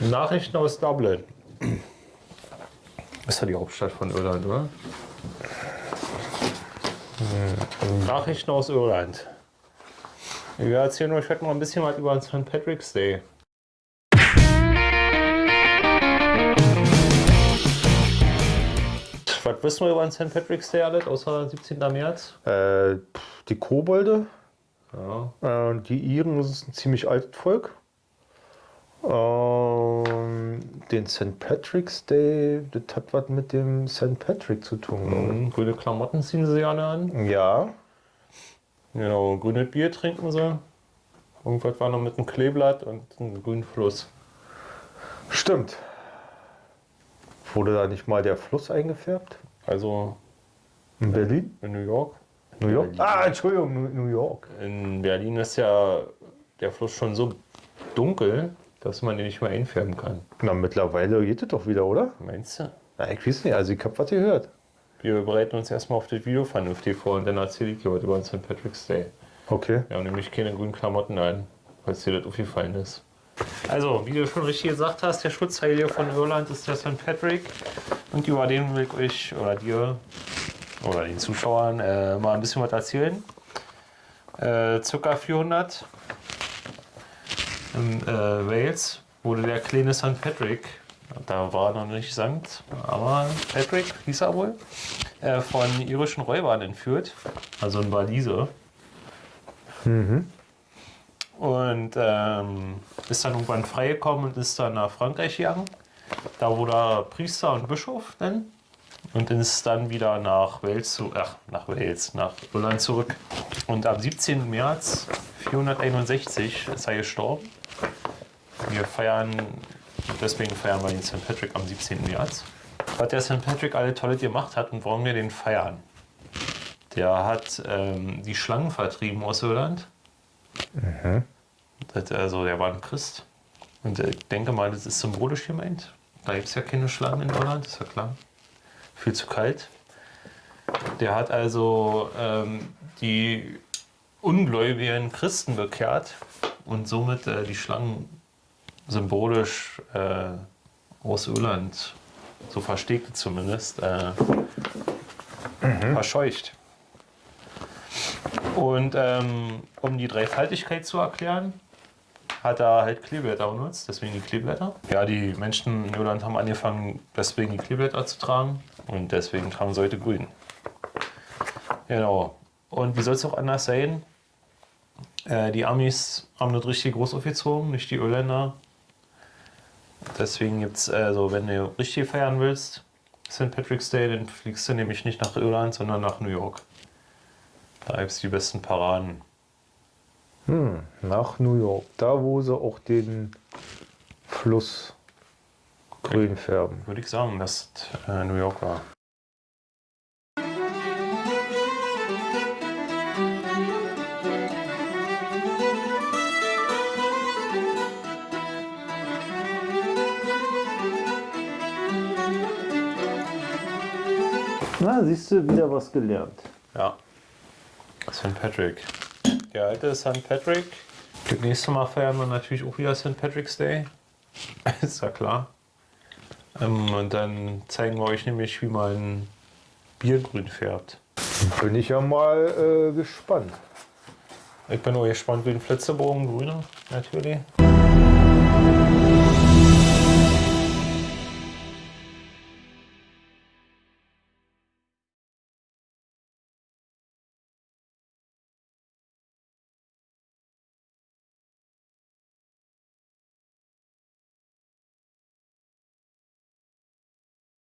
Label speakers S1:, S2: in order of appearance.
S1: Nachrichten aus Dublin. Ist ja die Hauptstadt von Irland, oder? Hm. Nachrichten aus Irland. Wir erzählen euch heute mal ein bisschen was über den St. Patrick's Day. Was wissen wir über den St. Patrick's Day alles, außer 17. März?
S2: Äh, die Kobolde.
S1: Ja.
S2: Äh, die Iren ist ein ziemlich altes Volk. Ähm, den St. Patrick's Day, das hat was mit dem St. Patrick zu tun.
S1: Mhm. Grüne Klamotten ziehen sie gerne an.
S2: Ja.
S1: Genau, grünes Bier trinken sie. Irgendwas war noch mit einem Kleeblatt und einem grünen Fluss.
S2: Stimmt. Wurde da nicht mal der Fluss eingefärbt?
S1: Also
S2: In Berlin?
S1: in New York.
S2: New York?
S1: Berlin.
S2: Ah, Entschuldigung, New- New York.
S1: In Berlin ist ja der Fluss schon so dunkel, dass man den nicht mehr einfärben kann.
S2: Na, mittlerweile geht es doch wieder, oder?
S1: Meinst du?
S2: Na, ich weiß nicht, also ich hab was gehört.
S1: Wir bereiten uns erstmal auf das Video vernünftig vor und dann erzähle ich dir heute über den St. Patrick's Day.
S2: Okay.
S1: Wir haben nämlich keine grünen Klamotten an, falls dir das aufgefallen ist. Also, wie du schon richtig gesagt hast, der Schutzheilige von Irland ist der St. Patrick. Und über den will ich euch oder dir oder den Zuschauern äh, mal ein bisschen was erzählen. Äh, circa 400 in äh, Wales wurde der kleine St. Patrick, da war er noch nicht Sankt, aber Patrick hieß er wohl, äh, von irischen Räubern entführt, also ein Waliser. Und ähm, ist dann irgendwann freigekommen und ist dann nach Frankreich gegangen. Da wurde er Priester und Bischof dann. Und ist dann wieder nach Wales, zu, ach, nach Wales, nach Irland zurück. Und am 17. März 461 ist er gestorben. Wir feiern, deswegen feiern wir den St. Patrick am 17. März. Was der St. Patrick alle tolle gemacht hat und warum wir den feiern. Der hat ähm, die Schlangen vertrieben aus Irland. Das, also der war ein Christ. Und äh, ich denke mal, das ist symbolisch gemeint. Da gibt es ja keine Schlangen in Irland, ist ja klar. Viel zu kalt. Der hat also ähm, die ungläubigen Christen bekehrt und somit äh, die Schlangen symbolisch äh, aus Irland, so versteht es zumindest, äh, verscheucht. Und ähm, um die Dreifaltigkeit zu erklären, hat er halt Kleeblätter benutzt, deswegen die Kleeblätter. Ja, die Menschen in Irland haben angefangen, deswegen die Kleeblätter zu tragen und deswegen tragen sie heute grün. Genau. Und wie soll es auch anders sein? Äh, die Amis haben das richtig groß aufgezogen, nicht die Irländer. Deswegen gibt es, also wenn du richtig feiern willst, St. Patrick's Day, dann fliegst du nämlich nicht nach Irland, sondern nach New York. Da gibt es die besten Paraden.
S2: Hm, nach New York. Da, wo sie auch den Fluss grün färben.
S1: Würde ich sagen, dass äh, New York war.
S2: Na, siehst du, wieder was gelernt.
S1: Ja. St. Patrick. Der alte St. Patrick. Das nächste Mal feiern wir natürlich auch wieder St. Patrick's Day. Ist ja klar. Ähm, und dann zeigen wir euch nämlich, wie man Bier grün färbt.
S2: Bin ich ja mal äh, gespannt.
S1: Ich bin auch gespannt wie ein Flitzebogen grüner, natürlich.